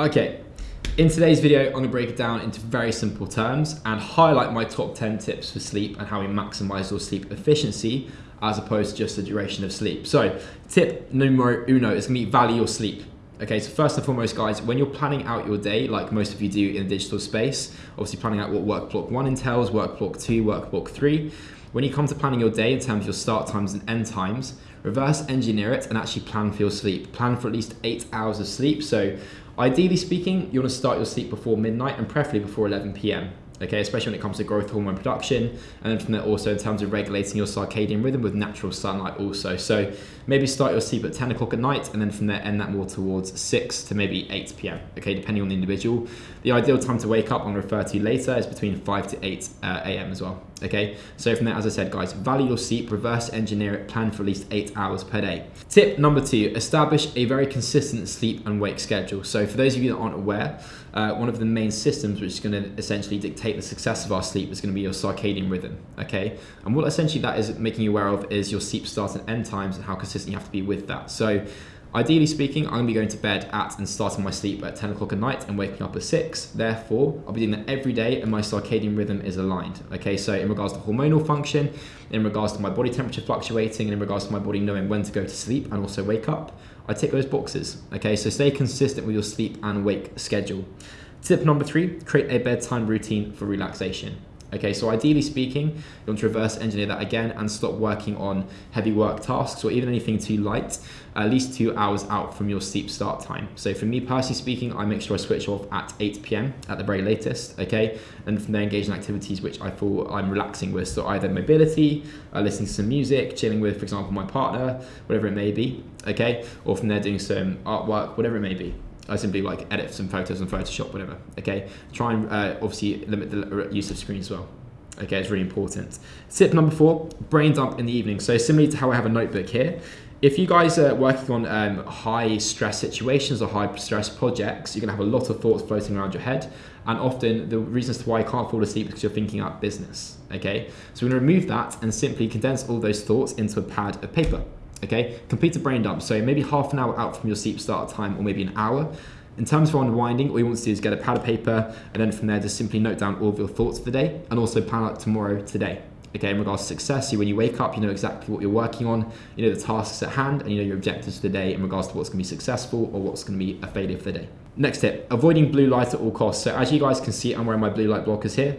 Okay, in today's video, I'm gonna break it down into very simple terms and highlight my top 10 tips for sleep and how we maximize your sleep efficiency as opposed to just the duration of sleep. So tip numero uno is gonna be value your sleep. Okay, so first and foremost, guys, when you're planning out your day, like most of you do in a digital space, obviously planning out what work block one entails, work block two, work block three, when you come to planning your day in terms of your start times and end times, reverse engineer it and actually plan for your sleep. Plan for at least eight hours of sleep. So ideally speaking, you wanna start your sleep before midnight and preferably before 11 p.m okay, especially when it comes to growth hormone production, and then from there also in terms of regulating your circadian rhythm with natural sunlight also. So maybe start your sleep at 10 o'clock at night, and then from there end that more towards 6 to maybe 8 p.m., okay, depending on the individual. The ideal time to wake up, I'm gonna refer to later, is between 5 to 8 uh, a.m. as well, okay? So from there, as I said, guys, value your sleep, reverse engineer it, plan for at least 8 hours per day. Tip number two, establish a very consistent sleep and wake schedule. So for those of you that aren't aware, uh, one of the main systems which is going to essentially dictate the success of our sleep is going to be your circadian rhythm, okay? And what essentially that is making you aware of is your sleep start and end times and how consistent you have to be with that. So ideally speaking, I'm going to be going to bed at and starting my sleep at 10 o'clock at night and waking up at 6. Therefore, I'll be doing that every day and my circadian rhythm is aligned, okay? So in regards to hormonal function, in regards to my body temperature fluctuating, and in regards to my body knowing when to go to sleep and also wake up, I tick those boxes. Okay, so stay consistent with your sleep and wake schedule. Tip number three, create a bedtime routine for relaxation. Okay, so ideally speaking, you want to reverse engineer that again and stop working on heavy work tasks or even anything too light, at least two hours out from your sleep start time. So for me personally speaking, I make sure I switch off at 8 p.m. at the very latest, okay? And from there engage in activities which I feel I'm relaxing with. So either mobility, uh, listening to some music, chilling with, for example, my partner, whatever it may be, okay? Or from there doing some artwork, whatever it may be. I simply like edit some photos on Photoshop, whatever. Okay, try and uh, obviously limit the use of screen as well. Okay, it's really important. Tip number four: brain dump in the evening. So similarly to how I have a notebook here, if you guys are working on um, high stress situations or high stress projects, you're gonna have a lot of thoughts floating around your head. And often the reasons why you can't fall asleep is because you're thinking about business, okay? So we're gonna remove that and simply condense all those thoughts into a pad of paper. Okay, complete a brain dump. So maybe half an hour out from your sleep start time or maybe an hour. In terms of unwinding, all you want to do is get a pad of paper and then from there just simply note down all of your thoughts for the day and also plan out tomorrow today. Okay, in regards to success, when you wake up, you know exactly what you're working on, you know the tasks at hand, and you know your objectives for the day in regards to what's to be successful or what's going to be a failure for the day. Next tip, avoiding blue light at all costs. So as you guys can see, I'm wearing my blue light blockers here.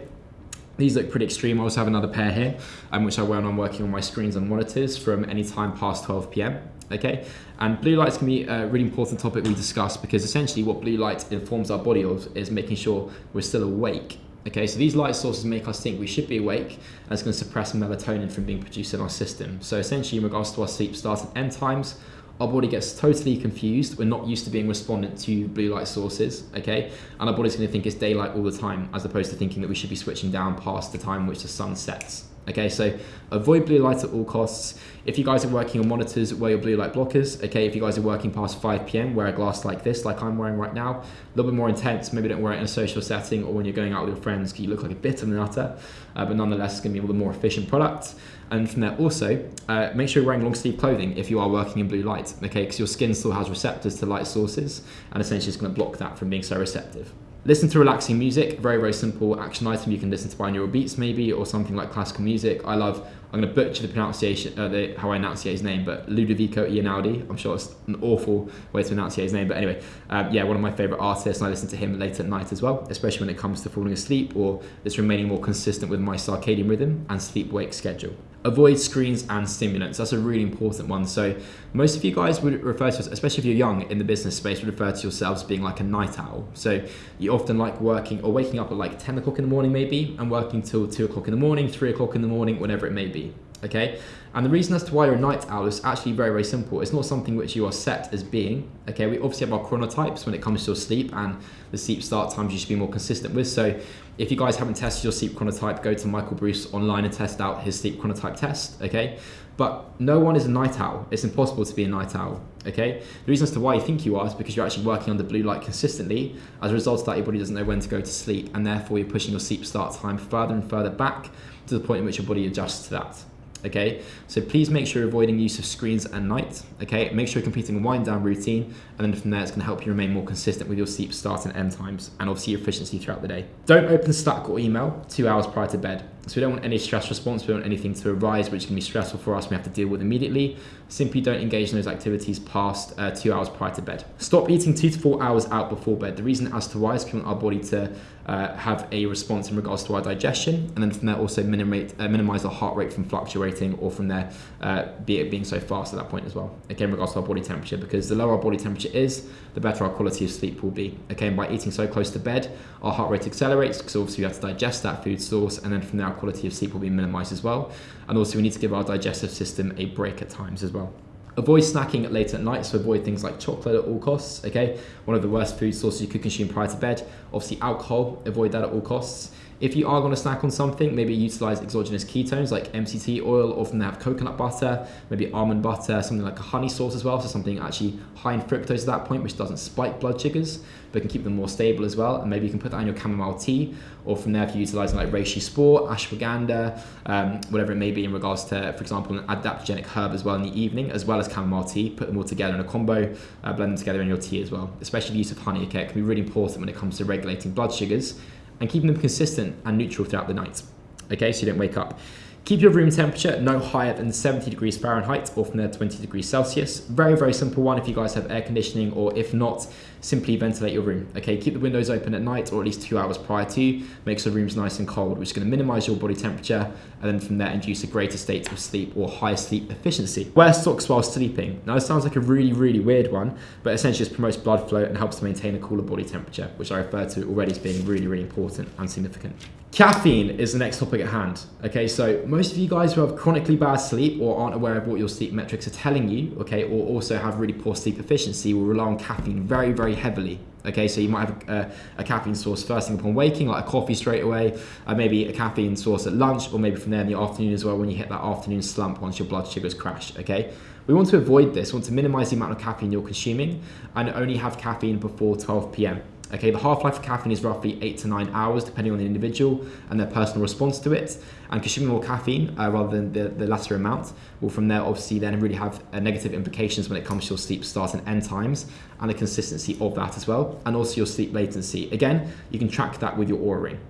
These look pretty extreme. I also have another pair here, um, which I wear when I'm working on my screens and monitors from any time past 12 p.m. Okay, and blue lights can be a really important topic we discuss because essentially what blue light informs our body of is making sure we're still awake. Okay, so these light sources make us think we should be awake and it's going to suppress melatonin from being produced in our system. So essentially in regards to our sleep start and end times, our body gets totally confused. We're not used to being respondent to blue light sources, okay? And our body's gonna think it's daylight all the time, as opposed to thinking that we should be switching down past the time which the sun sets. Okay, so avoid blue light at all costs. If you guys are working on monitors, wear your blue light blockers. Okay, if you guys are working past 5 p.m., wear a glass like this, like I'm wearing right now. A little bit more intense. Maybe don't wear it in a social setting or when you're going out with your friends because you look like a bit of an nutter. Uh, but nonetheless, it's going to be a little more efficient product. And from there, also, uh, make sure you're wearing long sleeve clothing if you are working in blue light. Okay, because your skin still has receptors to light sources, and essentially it's going to block that from being so receptive. Listen to relaxing music, very, very simple action item. You can listen to binaural beats maybe, or something like classical music. I love, I'm gonna butcher the pronunciation, uh, the, how I enunciate his name, but Ludovico Einaudi. I'm sure it's an awful way to enunciate his name, but anyway, um, yeah, one of my favorite artists, and I listen to him late at night as well, especially when it comes to falling asleep or just remaining more consistent with my circadian rhythm and sleep-wake schedule avoid screens and stimulants. That's a really important one. So most of you guys would refer to, especially if you're young in the business space, would refer to yourselves being like a night owl. So you often like working or waking up at like 10 o'clock in the morning maybe and working till two o'clock in the morning, three o'clock in the morning, whatever it may be okay? And the reason as to why you're a night owl is actually very, very simple. It's not something which you are set as being, okay? We obviously have our chronotypes when it comes to sleep and the sleep start times you should be more consistent with. So if you guys haven't tested your sleep chronotype, go to Michael Breus online and test out his sleep chronotype test, okay? But no one is a night owl. It's impossible to be a night owl, okay? The reason as to why you think you are is because you're actually working under blue light consistently. As a result of that, your body doesn't know when to go to sleep and therefore you're pushing your sleep start time further and further back to the point in which your body adjusts to that okay? So please make sure you're avoiding use of screens at night, okay? Make sure you're completing a wind down routine, and then from there, it's gonna help you remain more consistent with your sleep start and end times, and obviously your efficiency throughout the day. Don't open Slack or email two hours prior to bed. So we don't want any stress response, we don't want anything to arise which can be stressful for us, we have to deal with immediately. Simply don't engage in those activities past uh, two hours prior to bed. Stop eating two to four hours out before bed. The reason as to why is we want our body to uh, have a response in regards to our digestion, and then from there also minimize, uh, minimize our heart rate from fluctuating, or from there uh, be it being so fast at that point as well. Again, in regards to our body temperature, because the lower our body temperature is, the better our quality of sleep will be. And by eating so close to bed, our heart rate accelerates because obviously we have to digest that food source, and then from there our quality of sleep will be minimized as well. And also we need to give our digestive system a break at times as well. Avoid snacking late at night, so avoid things like chocolate at all costs, okay? One of the worst food sources you could consume prior to bed. Obviously alcohol, avoid that at all costs. If you are going to snack on something, maybe utilize exogenous ketones like MCT oil, often they have coconut butter, maybe almond butter, something like a honey sauce as well, so something actually high in fructose at that point, which doesn't spike blood sugars, but can keep them more stable as well. And maybe you can put that in your chamomile tea, or from there, if you're utilizing like reishi spore, ashwagandha, um, whatever it may be in regards to, for example, an adaptogenic herb as well in the evening, as well as chamomile tea, put them all together in a combo, uh, blend them together in your tea as well. Especially the use of honey, okay, it can be really important when it comes to regulating blood sugars and keeping them consistent and neutral throughout the night. Okay, so you don't wake up. Keep your room temperature no higher than 70 degrees Fahrenheit or from there 20 degrees Celsius. Very, very simple one if you guys have air conditioning or if not, simply ventilate your room. Okay, keep the windows open at night or at least two hours prior to, makes the rooms nice and cold, which is gonna minimize your body temperature and then from there induce a greater state of sleep or higher sleep efficiency. Wear socks while sleeping. Now this sounds like a really, really weird one, but essentially just promotes blood flow and helps to maintain a cooler body temperature, which I refer to already as being really, really important and significant. Caffeine is the next topic at hand. Okay, so most of you guys who have chronically bad sleep or aren't aware of what your sleep metrics are telling you, okay, or also have really poor sleep efficiency will rely on caffeine very, very heavily. Okay, so you might have a, a caffeine source first thing upon waking, like a coffee straight away, uh, maybe a caffeine source at lunch, or maybe from there in the afternoon as well when you hit that afternoon slump once your blood sugars crash. Okay, we want to avoid this, we want to minimize the amount of caffeine you're consuming and only have caffeine before 12 p.m. Okay, the half-life of caffeine is roughly eight to nine hours, depending on the individual and their personal response to it. And consuming more caffeine uh, rather than the, the latter amount will from there obviously then really have uh, negative implications when it comes to your sleep start and end times and the consistency of that as well, and also your sleep latency. Again, you can track that with your Oura ring.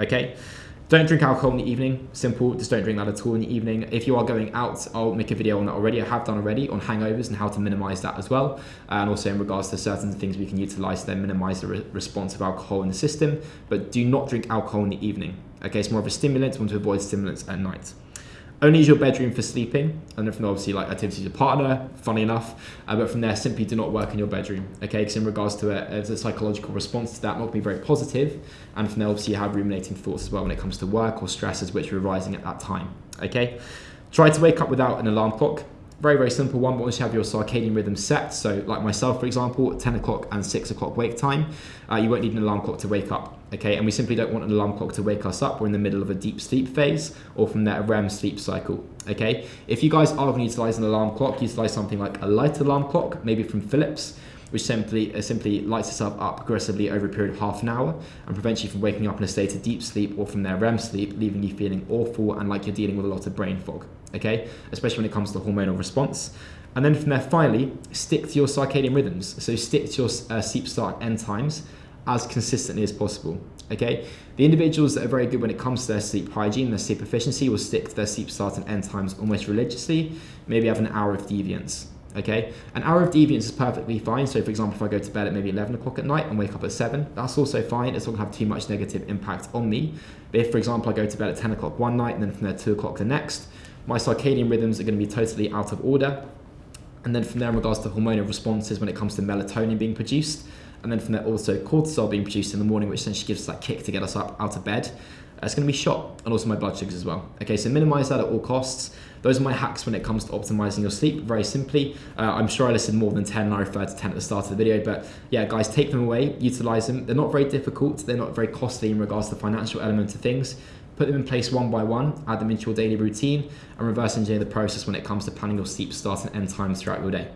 Okay. Don't drink alcohol in the evening. Simple, just don't drink that at all in the evening. If you are going out, I'll make a video on that already. I have done already on hangovers and how to minimize that as well. And also in regards to certain things we can utilize to then minimize the re response of alcohol in the system. But do not drink alcohol in the evening. Okay, it's more of a stimulant. We want to avoid stimulants at night. Only use your bedroom for sleeping, and then from obviously like activities with your partner, funny enough, uh, but from there simply do not work in your bedroom, okay? Because in regards to it, it's a psychological response to that, not be very positive, and from there obviously you have ruminating thoughts as well when it comes to work or stresses which are arising at that time, okay? Try to wake up without an alarm clock. Very, very simple one, but once you have your circadian rhythm set, so like myself, for example, 10 o'clock and 6 o'clock wake time, uh, you won't need an alarm clock to wake up, okay? And we simply don't want an alarm clock to wake us up. We're in the middle of a deep sleep phase, or from that REM sleep cycle, okay? If you guys are going to utilize an alarm clock, utilize something like a light alarm clock, maybe from Philips, which simply uh, simply lights itself up progressively over a period of half an hour and prevents you from waking up in a state of deep sleep or from their REM sleep, leaving you feeling awful and like you're dealing with a lot of brain fog. Okay, especially when it comes to hormonal response. And then from there, finally, stick to your circadian rhythms. So stick to your uh, sleep start end times as consistently as possible. Okay, the individuals that are very good when it comes to their sleep hygiene, their sleep efficiency, will stick to their sleep start and end times almost religiously. Maybe have an hour of deviance. Okay, an hour of deviance is perfectly fine. So, for example, if I go to bed at maybe 11 o'clock at night and wake up at 7, that's also fine. It's not to have too much negative impact on me. But if, for example, I go to bed at 10 o'clock one night and then from there 2 o'clock the next, my circadian rhythms are going to be totally out of order. And then from there, in regards to hormonal responses when it comes to melatonin being produced, and then from there also cortisol being produced in the morning, which essentially gives us that kick to get us up out of bed. It's going to be shot, and also my blood sugars as well. Okay, so minimize that at all costs. Those are my hacks when it comes to optimizing your sleep, very simply. Uh, I'm sure I listed more than 10 and I referred to 10 at the start of the video, but yeah, guys, take them away, utilize them. They're not very difficult, they're not very costly in regards to the financial element of things. Put them in place one by one, add them into your daily routine, and reverse engineer the process when it comes to planning your sleep start and end times throughout your day.